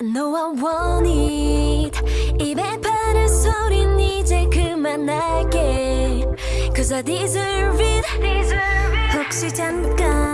No I want it 입에 바른 소린 이제 그만할게 Cause I deserve it deserve it. 혹시 잠깐